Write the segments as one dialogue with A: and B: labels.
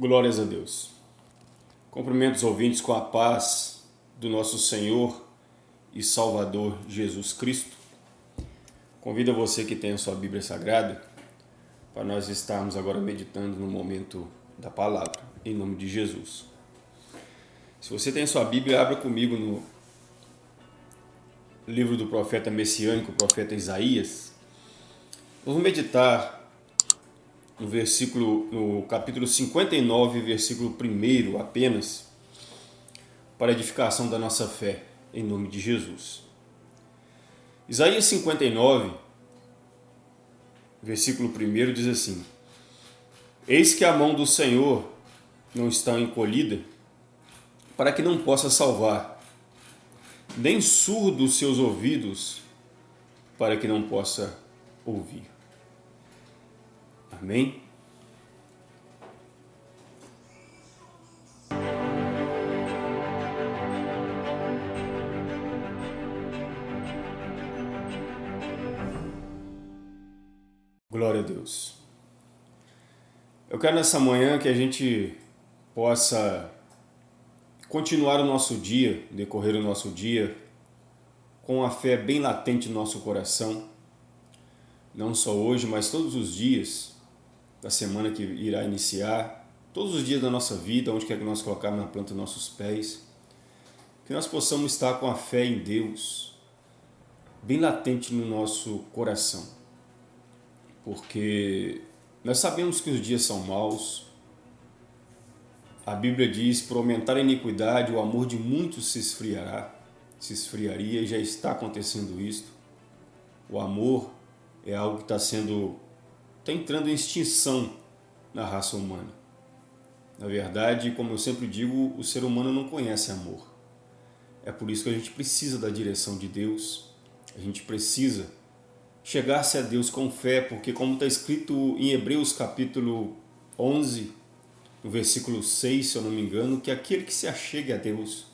A: Glórias a Deus. Cumprimento os ouvintes com a paz do nosso Senhor e Salvador Jesus Cristo. Convido você que tem a sua Bíblia Sagrada para nós estarmos agora meditando no momento da palavra, em nome de Jesus. Se você tem a sua Bíblia, abra comigo no livro do profeta messiânico, o profeta Isaías. Vamos meditar no versículo, no capítulo 59, versículo 1 apenas, para a edificação da nossa fé, em nome de Jesus. Isaías 59, versículo 1 diz assim: Eis que a mão do Senhor não está encolhida, para que não possa salvar, nem surdo os seus ouvidos, para que não possa ouvir. Amém? Glória a Deus. Eu quero nessa manhã que a gente possa continuar o nosso dia, decorrer o nosso dia, com a fé bem latente no nosso coração, não só hoje, mas todos os dias, da semana que irá iniciar, todos os dias da nossa vida, onde quer que nós colocarmos na planta nossos pés, que nós possamos estar com a fé em Deus bem latente no nosso coração. Porque nós sabemos que os dias são maus, a Bíblia diz, por aumentar a iniquidade, o amor de muitos se esfriará, se esfriaria, e já está acontecendo isto. O amor é algo que está sendo está entrando em extinção na raça humana. Na verdade, como eu sempre digo, o ser humano não conhece amor. É por isso que a gente precisa da direção de Deus, a gente precisa chegar-se a Deus com fé, porque como está escrito em Hebreus capítulo 11, no versículo 6, se eu não me engano, que aquele que se achegue a Deus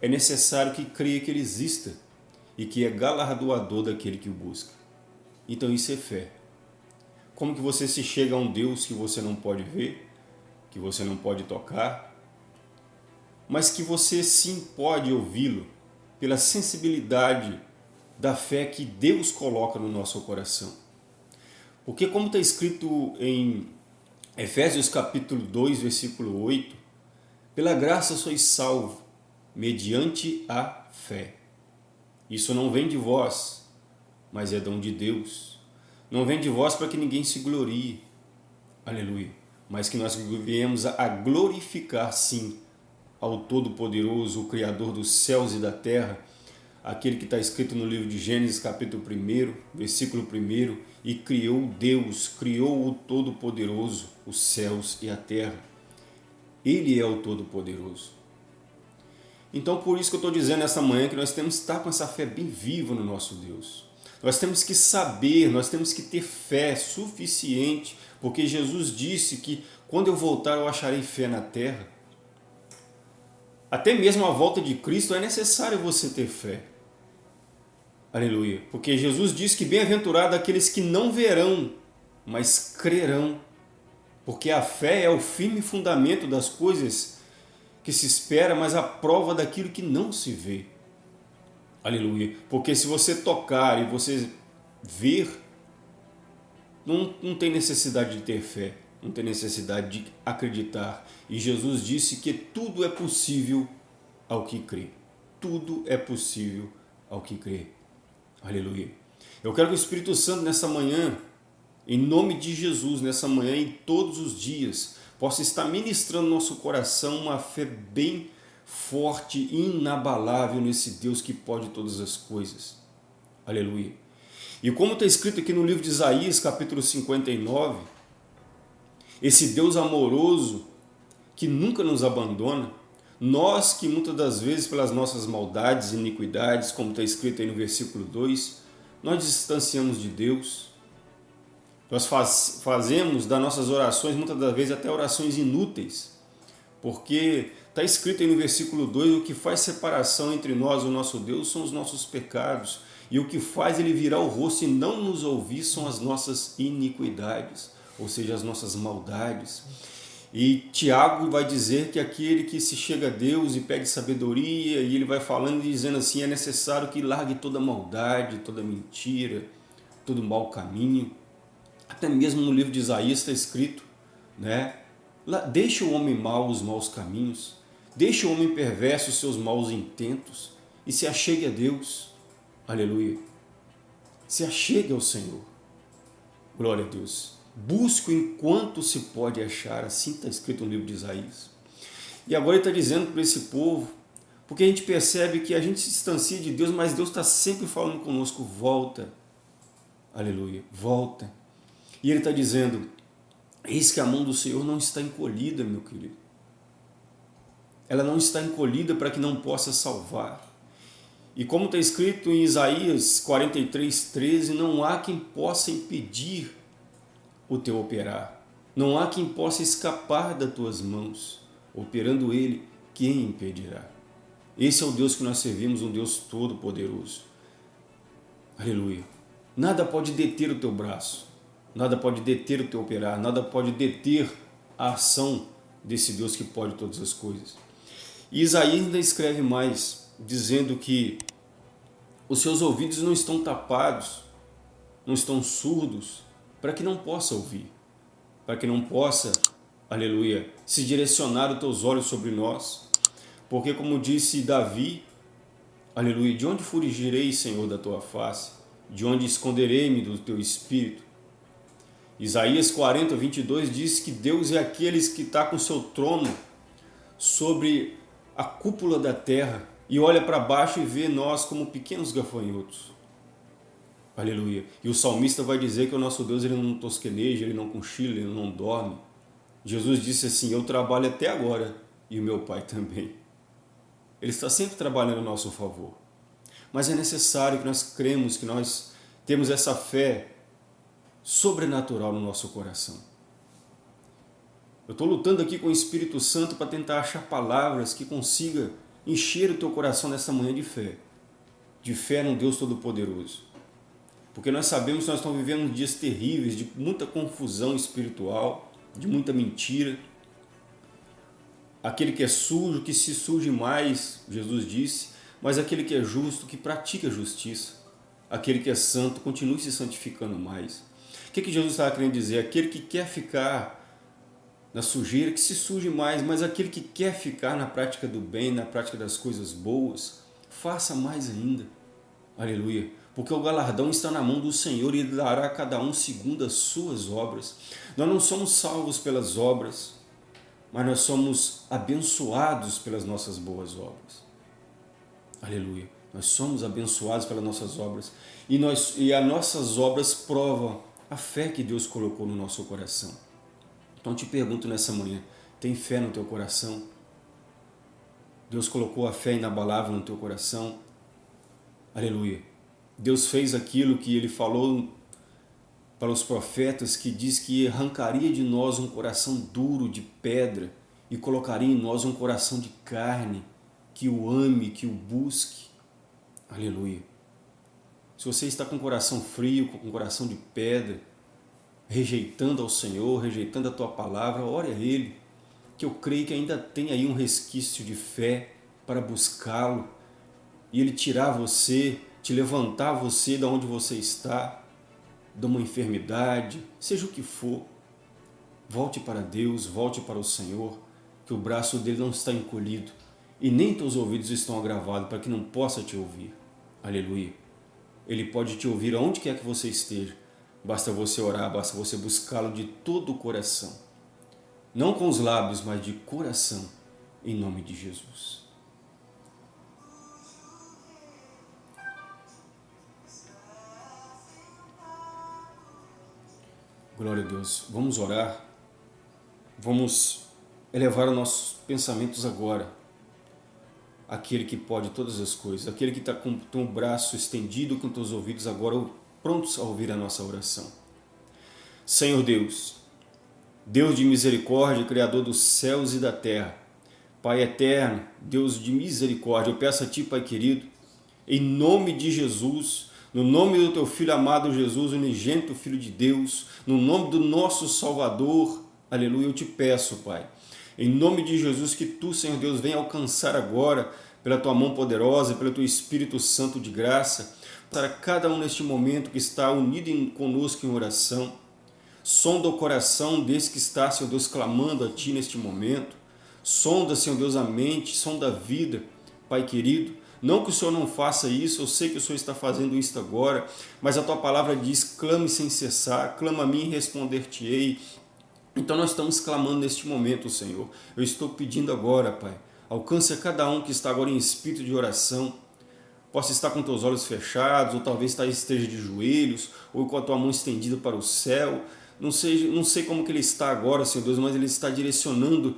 A: é necessário que creia que Ele exista e que é galardoador daquele que o busca. Então isso é fé. Como que você se chega a um Deus que você não pode ver, que você não pode tocar, mas que você sim pode ouvi-lo pela sensibilidade da fé que Deus coloca no nosso coração. Porque como está escrito em Efésios capítulo 2, versículo 8, pela graça sois salvo, mediante a fé. Isso não vem de vós, mas é dom de Deus não vem de vós para que ninguém se glorie. Aleluia. Mas que nós viemos a glorificar, sim, ao Todo-Poderoso, o Criador dos céus e da terra, aquele que está escrito no livro de Gênesis, capítulo 1, versículo 1, e criou Deus, criou o Todo-Poderoso, os céus e a terra. Ele é o Todo-Poderoso. Então, por isso que eu estou dizendo nessa manhã que nós temos que estar com essa fé bem viva no nosso Deus. Nós temos que saber, nós temos que ter fé suficiente, porque Jesus disse que quando eu voltar eu acharei fé na terra. Até mesmo a volta de Cristo é necessário você ter fé. Aleluia. Porque Jesus diz que bem-aventurado aqueles que não verão, mas crerão. Porque a fé é o firme fundamento das coisas que se espera, mas a prova daquilo que não se vê. Aleluia. Porque se você tocar e você ver, não, não tem necessidade de ter fé, não tem necessidade de acreditar. E Jesus disse que tudo é possível ao que crê. Tudo é possível ao que crê. Aleluia. Eu quero que o Espírito Santo nessa manhã, em nome de Jesus, nessa manhã e todos os dias, possa estar ministrando no nosso coração uma fé bem forte, inabalável nesse Deus que pode todas as coisas. Aleluia. E como está escrito aqui no livro de Isaías, capítulo 59, esse Deus amoroso que nunca nos abandona, nós que muitas das vezes pelas nossas maldades e iniquidades, como está escrito aí no versículo 2, nós distanciamos de Deus, nós faz, fazemos das nossas orações muitas das vezes até orações inúteis, porque Está escrito aí no versículo 2, o que faz separação entre nós e o nosso Deus são os nossos pecados, e o que faz ele virar o rosto e não nos ouvir são as nossas iniquidades, ou seja, as nossas maldades. E Tiago vai dizer que aquele que se chega a Deus e pede sabedoria, e ele vai falando e dizendo assim, é necessário que largue toda maldade, toda mentira, todo mau caminho. Até mesmo no livro de Isaías está escrito, né? Deixa o homem mau os maus caminhos, deixa o homem perverso seus maus intentos e se achegue a Deus. Aleluia. Se achegue ao Senhor. Glória a Deus. Busco enquanto se pode achar, assim está escrito no livro de Isaías. E agora ele está dizendo para esse povo, porque a gente percebe que a gente se distancia de Deus, mas Deus está sempre falando conosco, volta, aleluia, volta. E ele está dizendo, eis que a mão do Senhor não está encolhida, meu querido. Ela não está encolhida para que não possa salvar. E como está escrito em Isaías 43, 13, não há quem possa impedir o teu operar. Não há quem possa escapar das tuas mãos. Operando Ele, quem impedirá? Esse é o Deus que nós servimos, um Deus todo-poderoso. Aleluia. Nada pode deter o teu braço, nada pode deter o teu operar, nada pode deter a ação desse Deus que pode todas as coisas. E Isaías ainda escreve mais, dizendo que os seus ouvidos não estão tapados, não estão surdos, para que não possa ouvir, para que não possa, aleluia, se direcionar os teus olhos sobre nós. Porque como disse Davi, aleluia, de onde fugirei, Senhor, da tua face? De onde esconderei-me do teu espírito? Isaías 40, 22 diz que Deus é aqueles que está com seu trono sobre a cúpula da terra e olha para baixo e vê nós como pequenos gafanhotos. Aleluia. E o salmista vai dizer que o nosso Deus ele não tosqueneja, ele não cochila, ele não dorme. Jesus disse assim, eu trabalho até agora e o meu Pai também. Ele está sempre trabalhando a nosso favor. Mas é necessário que nós cremos, que nós temos essa fé sobrenatural no nosso coração. Eu estou lutando aqui com o Espírito Santo para tentar achar palavras que consiga encher o teu coração nessa manhã de fé. De fé num Deus Todo-Poderoso porque nós sabemos que nós estamos vivendo dias terríveis, de muita confusão espiritual, de muita mentira. Aquele que é sujo, que se surge mais, Jesus disse, mas aquele que é justo, que pratica justiça. Aquele que é santo, continue se santificando mais. O que, que Jesus estava querendo dizer? Aquele que quer ficar na sujeira, que se surge mais, mas aquele que quer ficar na prática do bem, na prática das coisas boas, faça mais ainda. Aleluia porque o galardão está na mão do Senhor e Ele dará a cada um segundo as suas obras. Nós não somos salvos pelas obras, mas nós somos abençoados pelas nossas boas obras. Aleluia. Nós somos abençoados pelas nossas obras e, nós, e as nossas obras provam a fé que Deus colocou no nosso coração. Então te pergunto nessa manhã, tem fé no teu coração? Deus colocou a fé inabalável no teu coração? Aleluia. Deus fez aquilo que ele falou para os profetas, que diz que arrancaria de nós um coração duro de pedra e colocaria em nós um coração de carne, que o ame, que o busque. Aleluia. Se você está com o coração frio, com o coração de pedra, rejeitando ao Senhor, rejeitando a Tua palavra, ore a Ele, que eu creio que ainda tem aí um resquício de fé para buscá-lo e Ele tirar você te levantar você da onde você está, de uma enfermidade, seja o que for. Volte para Deus, volte para o Senhor, que o braço dele não está encolhido e nem teus ouvidos estão agravados para que não possa te ouvir. Aleluia. Ele pode te ouvir aonde quer que você esteja. Basta você orar, basta você buscá-lo de todo o coração. Não com os lábios, mas de coração, em nome de Jesus. Glória a Deus. Vamos orar. Vamos elevar os nossos pensamentos agora. Aquele que pode todas as coisas. Aquele que está com o braço estendido com os ouvidos agora prontos a ouvir a nossa oração. Senhor Deus, Deus de misericórdia, Criador dos céus e da terra, Pai eterno, Deus de misericórdia, eu peço a Ti, Pai querido, em nome de Jesus, no nome do teu Filho amado Jesus, unigênito Filho de Deus, no nome do nosso Salvador, Aleluia, eu te peço, Pai. Em nome de Jesus, que tu, Senhor Deus, venha alcançar agora, pela tua mão poderosa, pelo teu Espírito Santo de graça, para cada um neste momento que está unido em, conosco em oração. Sonda o coração desse que está, Senhor Deus, clamando a Ti neste momento. Sonda, Senhor Deus, a mente, sonda a vida, Pai querido. Não que o Senhor não faça isso, eu sei que o Senhor está fazendo isso agora, mas a Tua palavra diz, clame sem cessar, clama a mim e responder-te-ei. Então nós estamos clamando neste momento, Senhor. Eu estou pedindo agora, Pai, alcance a cada um que está agora em espírito de oração, possa estar com teus olhos fechados, ou talvez esteja de joelhos, ou com a tua mão estendida para o céu. Não sei, não sei como que ele está agora, Senhor Deus, mas ele está direcionando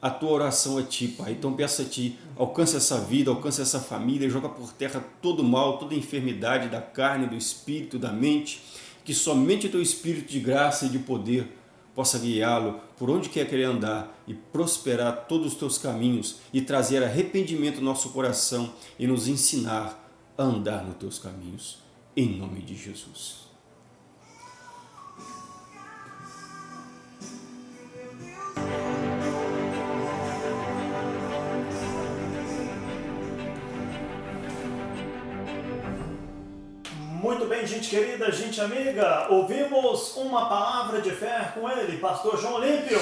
A: a tua oração a Ti, Pai. Então peço a Ti, alcance essa vida, alcance essa família, joga por terra todo mal, toda enfermidade da carne, do espírito, da mente, que somente o Teu Espírito de graça e de poder possa guiá-lo por onde quer querer andar e prosperar todos os Teus caminhos e trazer arrependimento no nosso coração e nos ensinar a andar nos Teus caminhos. Em nome de Jesus.
B: Muito bem, gente querida, gente amiga, ouvimos uma palavra de fé com ele, pastor João Olímpio,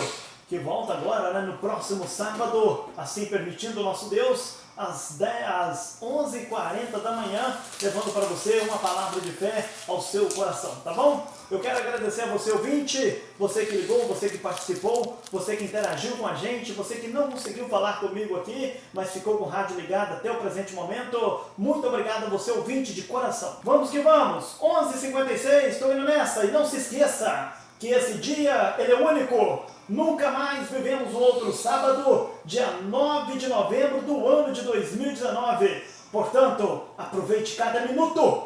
B: que volta agora né, no próximo sábado, assim permitindo o nosso Deus, às, 10, às 11h40 da manhã, levando para você uma palavra de fé ao seu coração, tá bom? Eu quero agradecer a você ouvinte, você que ligou, você que participou, você que interagiu com a gente, você que não conseguiu falar comigo aqui, mas ficou com o rádio ligado até o presente momento. Muito obrigado a você ouvinte de coração. Vamos que vamos! 11h56, estou indo nessa e não se esqueça que esse dia ele é único. Nunca mais vivemos um outro sábado, dia 9 de novembro do ano de 2019. Portanto, aproveite cada minuto.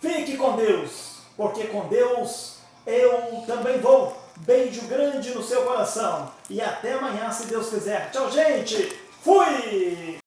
B: Fique com Deus, porque com Deus eu também vou. Beijo grande no seu coração. E até amanhã, se Deus quiser. Tchau, gente. Fui!